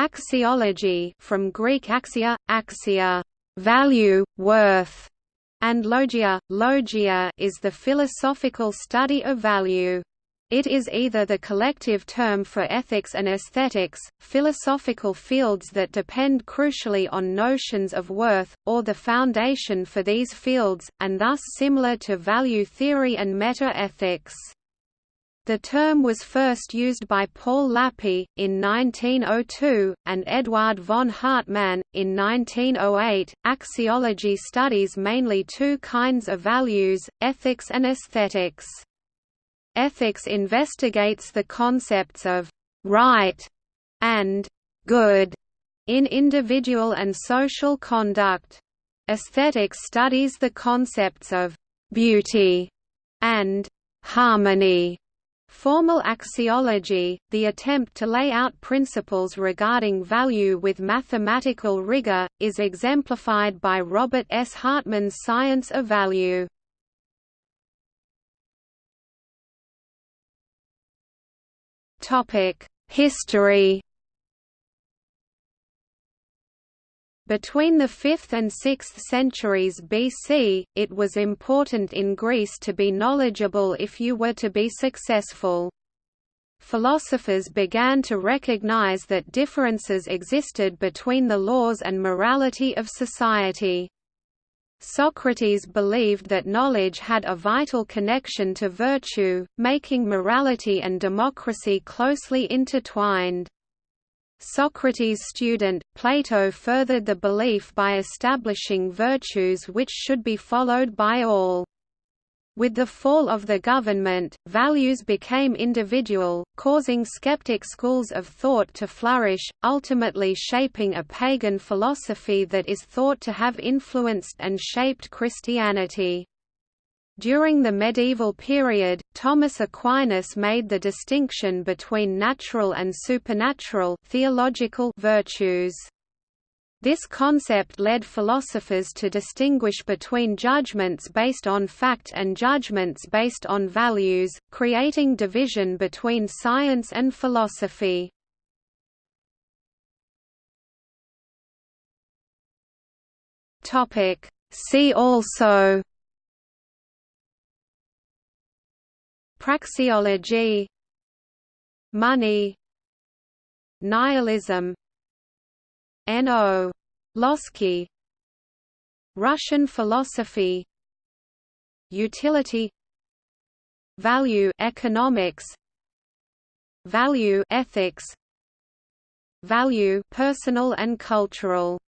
Axiology from Greek axia, axia, value, worth, and logia, logia is the philosophical study of value. It is either the collective term for ethics and aesthetics, philosophical fields that depend crucially on notions of worth, or the foundation for these fields, and thus similar to value theory and meta-ethics. The term was first used by Paul Lapie, in 1902, and Eduard von Hartmann, in 1908. Axiology studies mainly two kinds of values, ethics and aesthetics. Ethics investigates the concepts of right and good in individual and social conduct. Aesthetics studies the concepts of beauty and harmony. Formal axiology, the attempt to lay out principles regarding value with mathematical rigor, is exemplified by Robert S. Hartman's Science of Value. History Between the 5th and 6th centuries BC, it was important in Greece to be knowledgeable if you were to be successful. Philosophers began to recognize that differences existed between the laws and morality of society. Socrates believed that knowledge had a vital connection to virtue, making morality and democracy closely intertwined. Socrates' student, Plato furthered the belief by establishing virtues which should be followed by all. With the fall of the government, values became individual, causing skeptic schools of thought to flourish, ultimately shaping a pagan philosophy that is thought to have influenced and shaped Christianity. During the medieval period, Thomas Aquinas made the distinction between natural and supernatural theological virtues. This concept led philosophers to distinguish between judgments based on fact and judgments based on values, creating division between science and philosophy. See also Praxeology Money Nihilism N.O. Lossky Russian philosophy Utility Value economics Value ethics Value personal and cultural